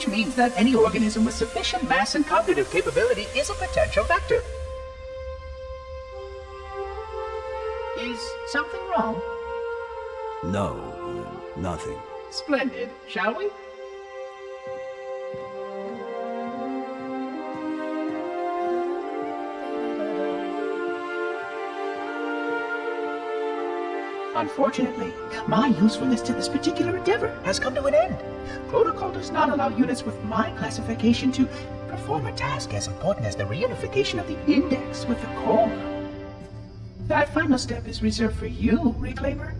which means that any organism with sufficient mass and cognitive capability is a potential vector. Is something wrong? No, nothing. Splendid, shall we? Unfortunately, my usefulness to this particular endeavor has come to an end. Protocol does not allow units with my classification to perform a task as important as the reunification of the index with the core. That final step is reserved for you, Reclaimer.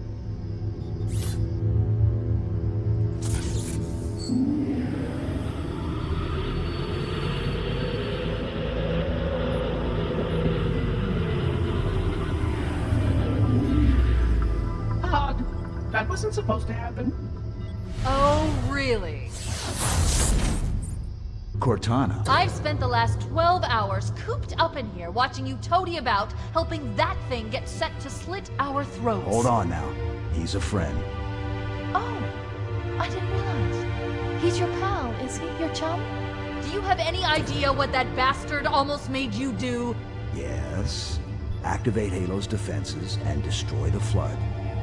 Wasn't supposed to happen. Oh, really? Cortana. I've spent the last 12 hours cooped up in here watching you toady about, helping that thing get set to slit our throats. Hold on now. He's a friend. Oh, I didn't realize. He's your pal, is he? Your chum? Do you have any idea what that bastard almost made you do? Yes. Activate Halo's defenses and destroy the Flood,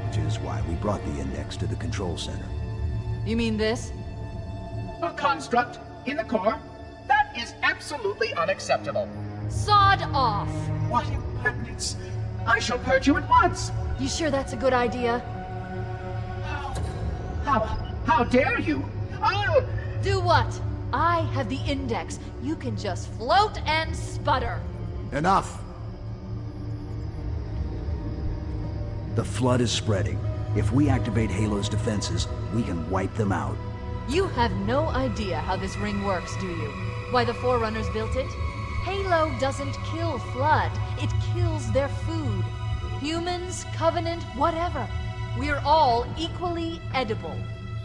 which is why we brought the Index to the control center. You mean this? A construct in the core? That is absolutely unacceptable. Sod off! What impertinence! I shall purge you at once! You sure that's a good idea? How, how, how dare you? I'll... Do what? I have the index. You can just float and sputter. Enough! The Flood is spreading. If we activate Halo's defenses, we can wipe them out. You have no idea how this ring works, do you? Why the Forerunners built it? Halo doesn't kill Flood. It kills their food. Humans, Covenant, whatever. We're all equally edible.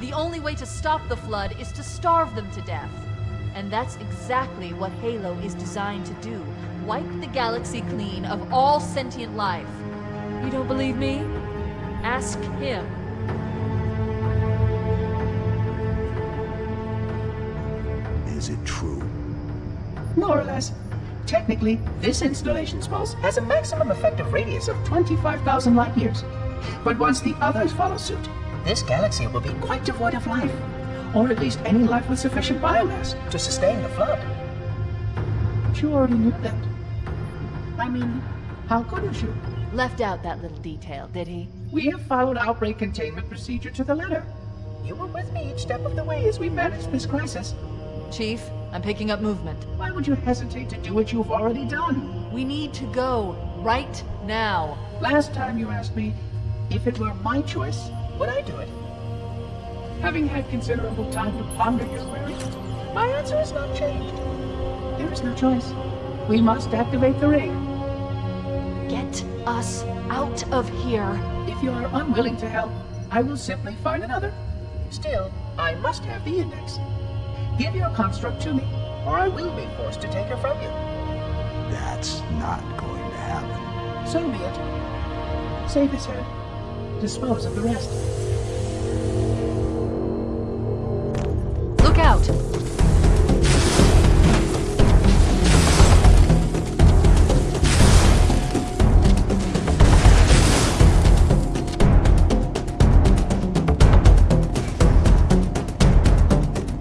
The only way to stop the Flood is to starve them to death. And that's exactly what Halo is designed to do. Wipe the galaxy clean of all sentient life. You don't believe me? Ask him. Is it true? More or less. Technically, this installation's pulse has a maximum effective radius of 25,000 light years. But once the others follow suit, this galaxy will be quite devoid of life. Or at least any life with sufficient biomass to sustain the flood. But you already knew that. I mean, how couldn't you? Left out that little detail, did he? We have followed outbreak containment procedure to the letter. You were with me each step of the way as we managed this crisis. Chief, I'm picking up movement. Why would you hesitate to do what you've already done? We need to go right now. Last time you asked me, if it were my choice, would I do it? Having had considerable time to ponder your query, my answer has not changed. There is no choice. We must activate the ring. Get us out of here. If you are unwilling to help, I will simply find another. Still, I must have the index. Give your construct to me, or I will be forced to take her from you. That's not going to happen. So be it. Save his head. Dispose of the rest.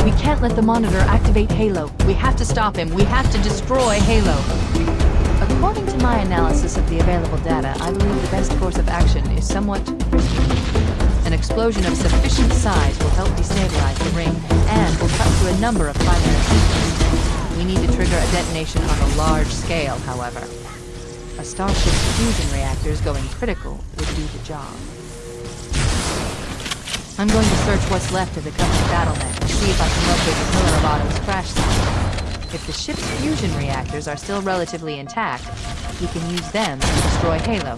We can't let the monitor activate Halo. We have to stop him. We have to destroy Halo. According to my analysis of the available data, I believe the best course of action is somewhat risky. An explosion of sufficient size will help destabilize the ring and will cut through a number of primary systems. We need to trigger a detonation on a large scale, however. A Starship's fusion reactors going critical would do the job. I'm going to search what's left of the Covenant battle net and see if I can locate the Pillar of Autumn's crash site. If the ship's fusion reactors are still relatively intact, we can use them to destroy Halo.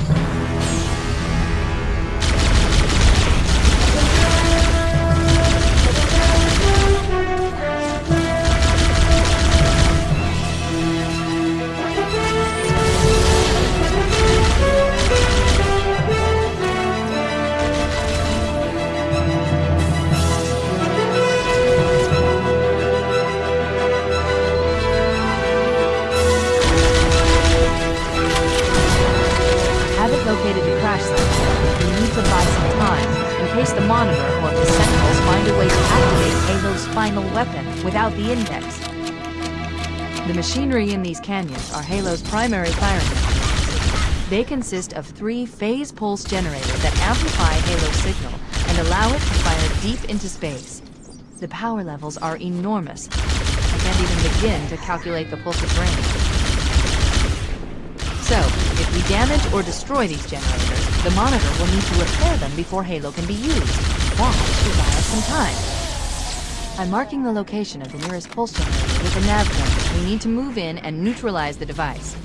Halo's primary firing mechanisms. They consist of three phase pulse generators that amplify Halo's signal and allow it to fire deep into space. The power levels are enormous. I can't even begin to calculate the pulse's range. So, if we damage or destroy these generators, the Monitor will need to repair them before Halo can be used. That should buy us some time. I'm marking the location of the nearest pulse generator with a nav point. We need to move in and neutralize the device.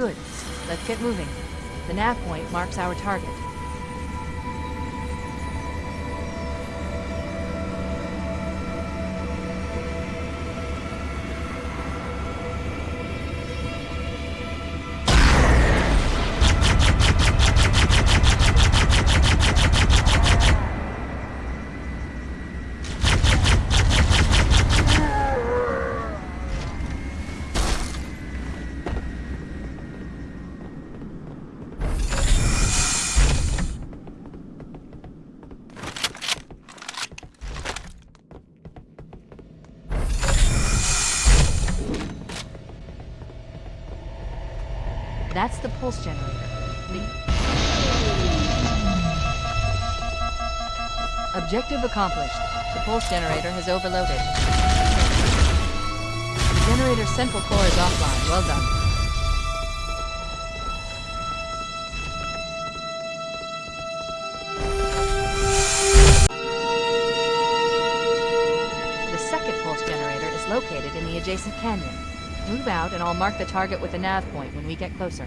Good. Let's get moving. The nav point marks our target. Objective accomplished. The pulse generator has overloaded. The generator's central core is offline. Well done. The second pulse generator is located in the adjacent canyon. Move out and I'll mark the target with a nav point when we get closer.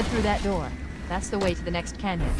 Head through that door. That's the way to the next canyon.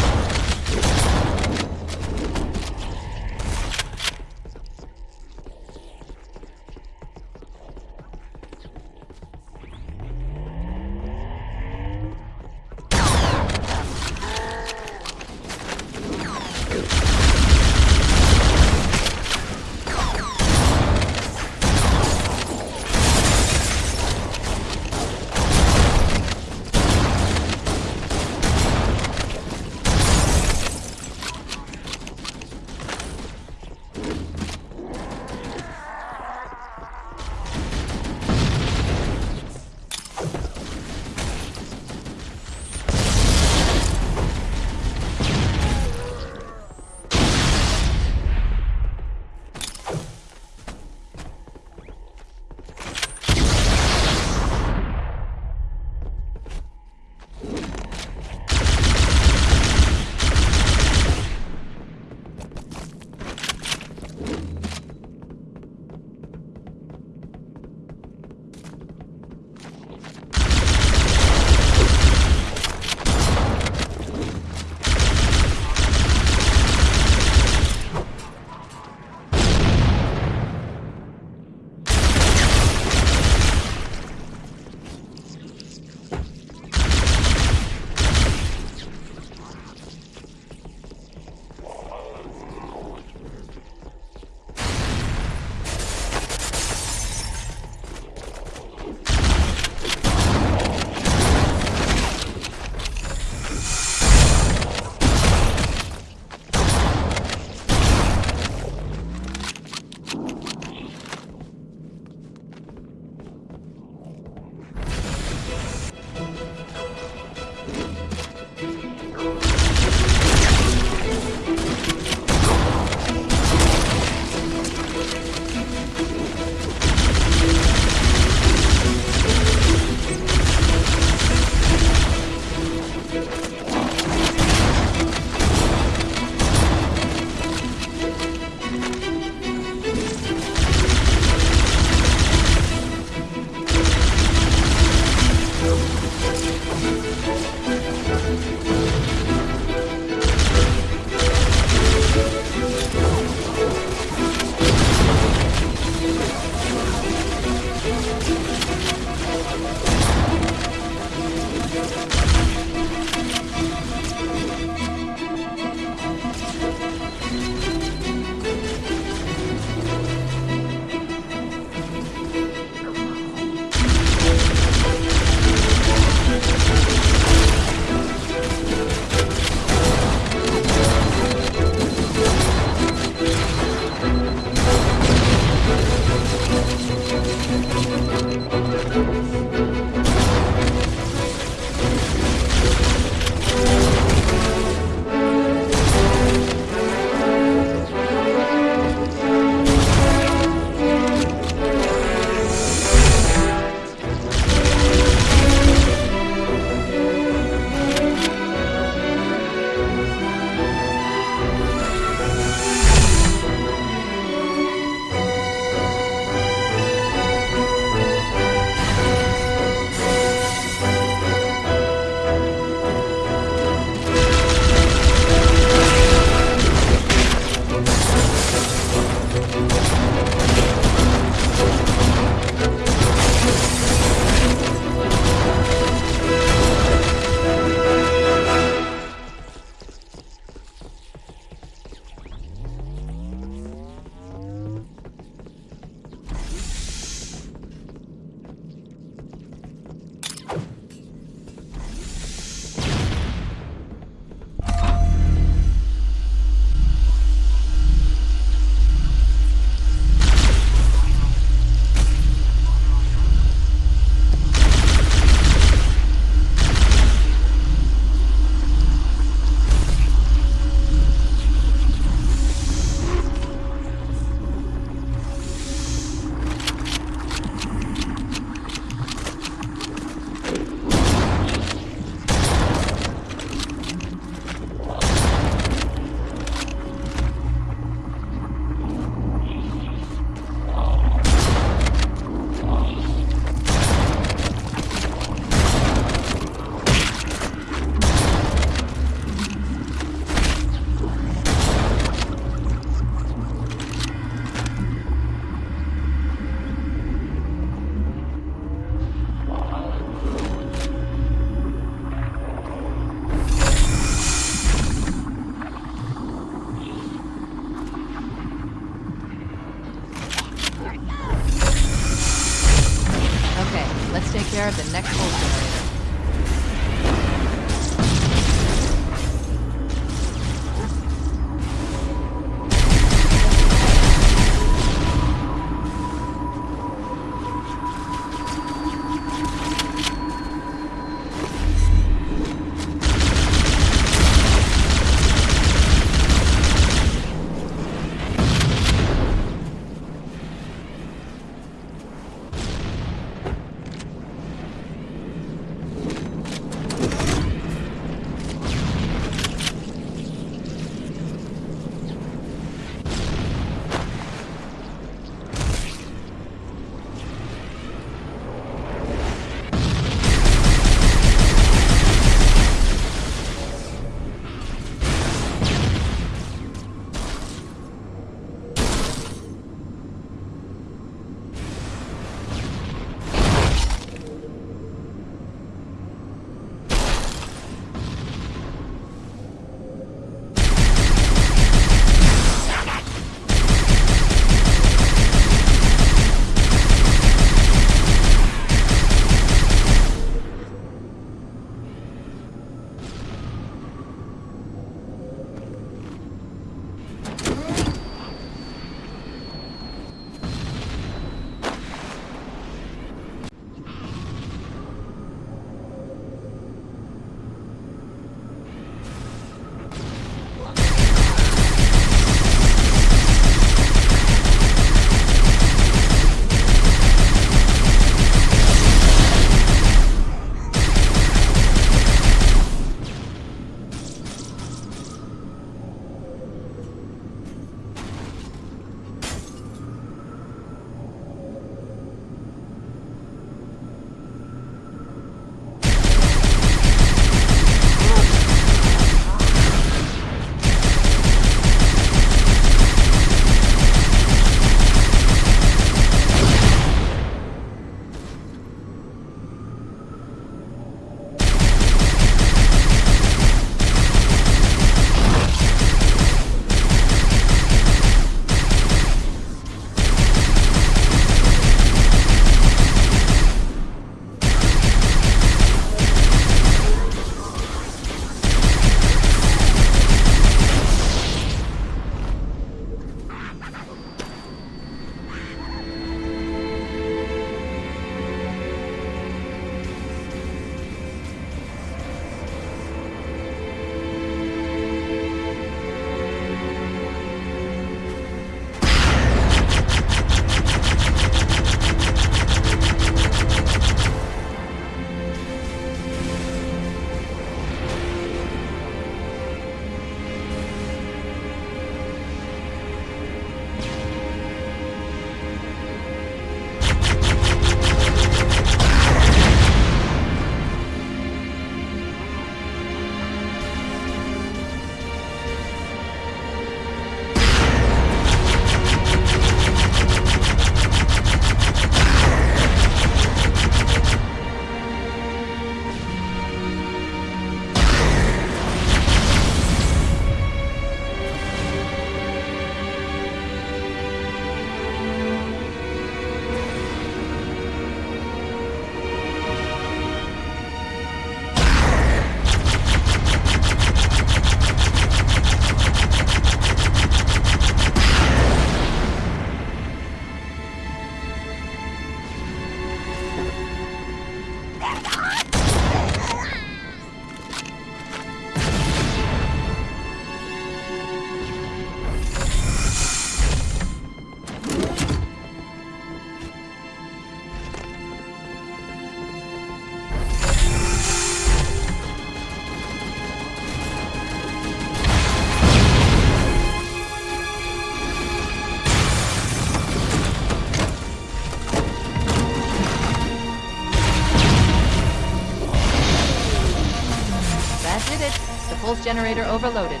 Generator overloaded.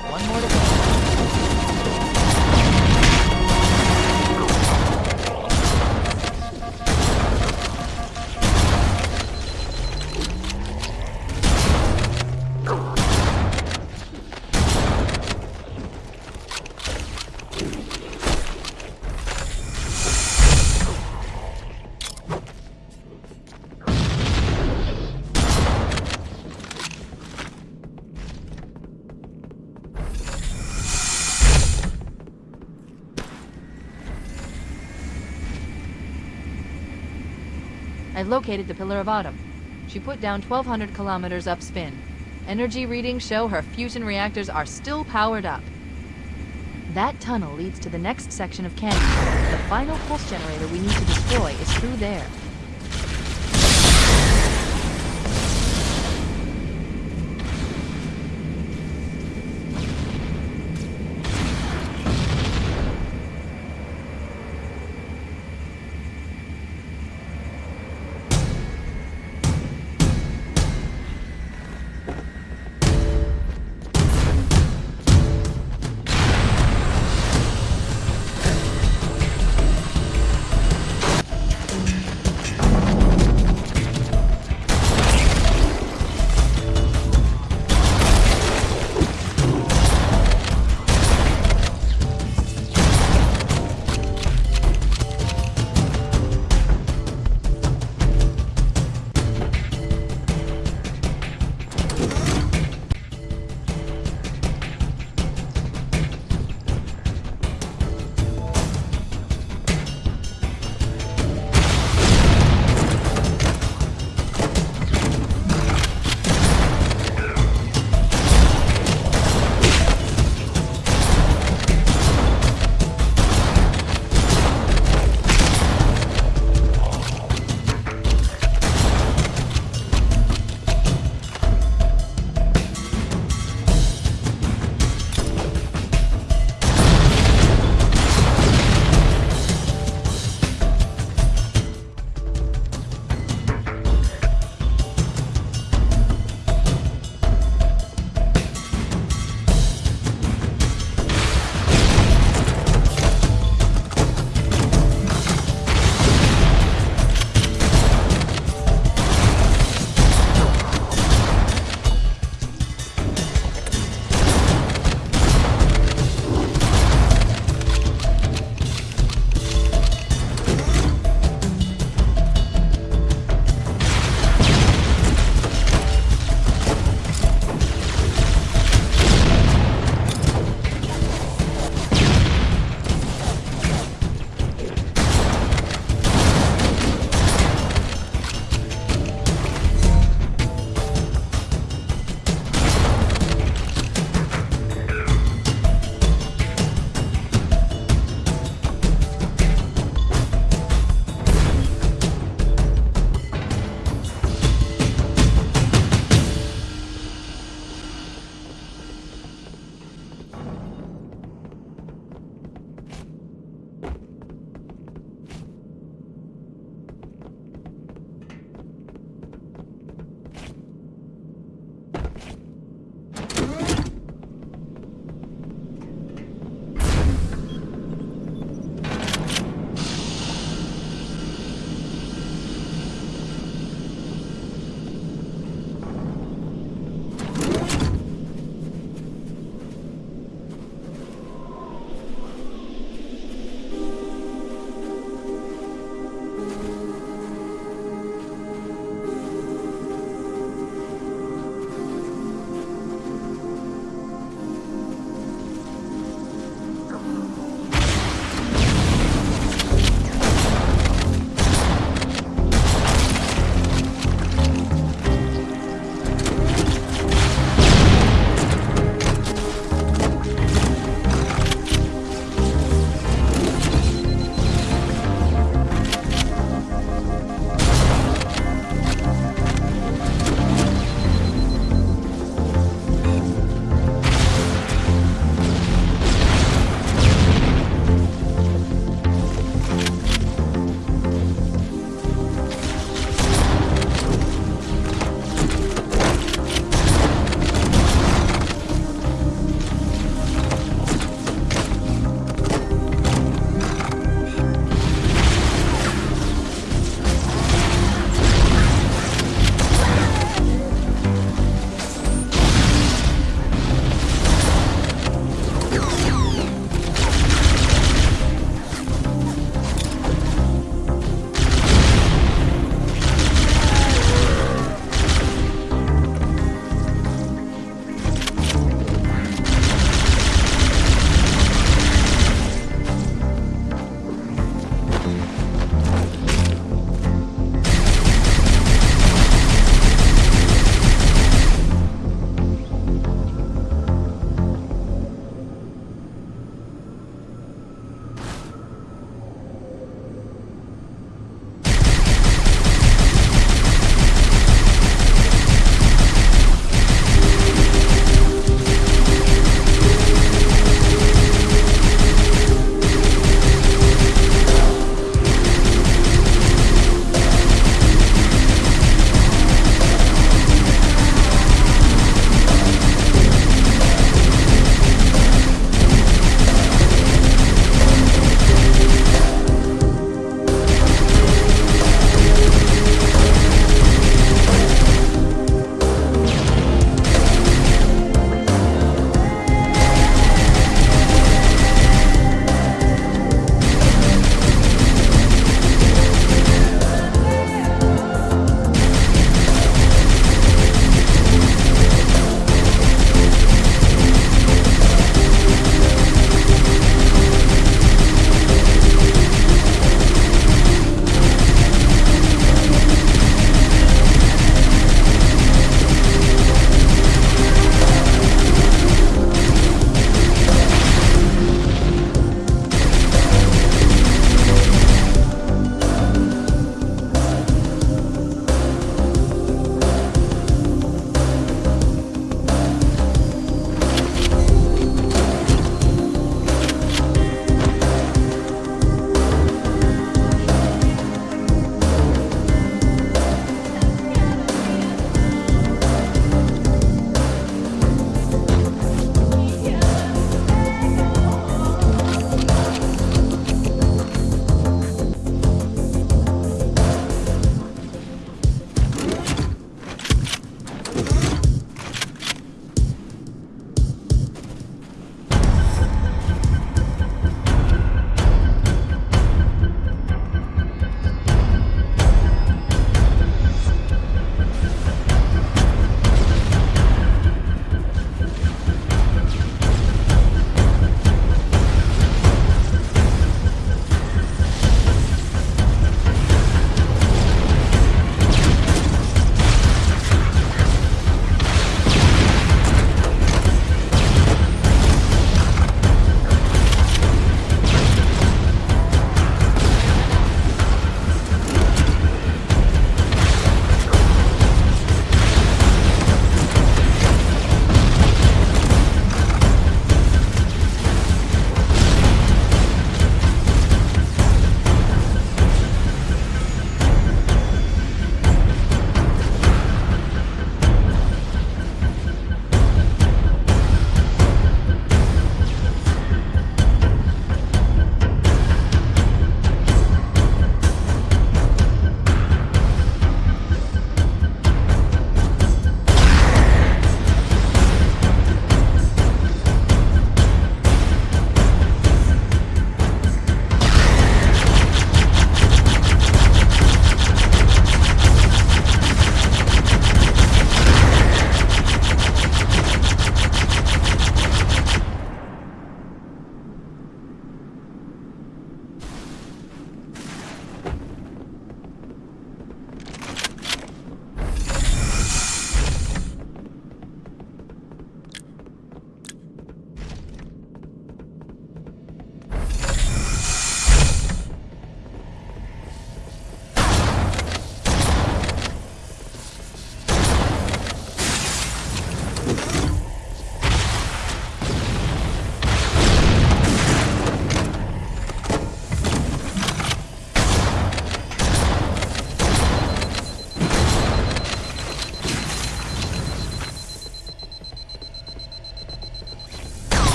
Located the Pillar of Autumn. She put down 1200 kilometers upspin. Energy readings show her fusion reactors are still powered up. That tunnel leads to the next section of canyon. The final pulse generator we need to destroy is through there.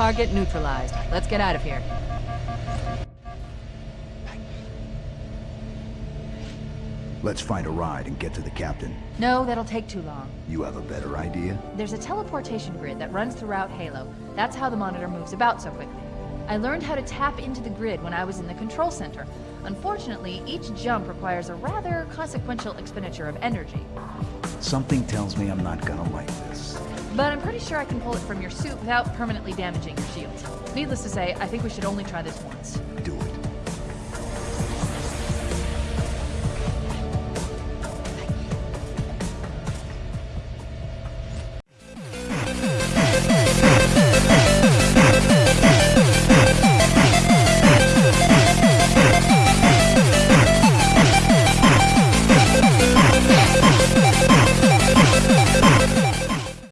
Target neutralized. Let's get out of here. Let's find a ride and get to the captain. No, that'll take too long. You have a better idea? There's a teleportation grid that runs throughout Halo. That's how the monitor moves about so quickly. I learned how to tap into the grid when I was in the control center. Unfortunately, each jump requires a rather consequential expenditure of energy. Something tells me I'm not gonna like this. But I'm pretty sure I can pull it from your suit without permanently damaging your shield. Needless to say, I think we should only try this once. Do it.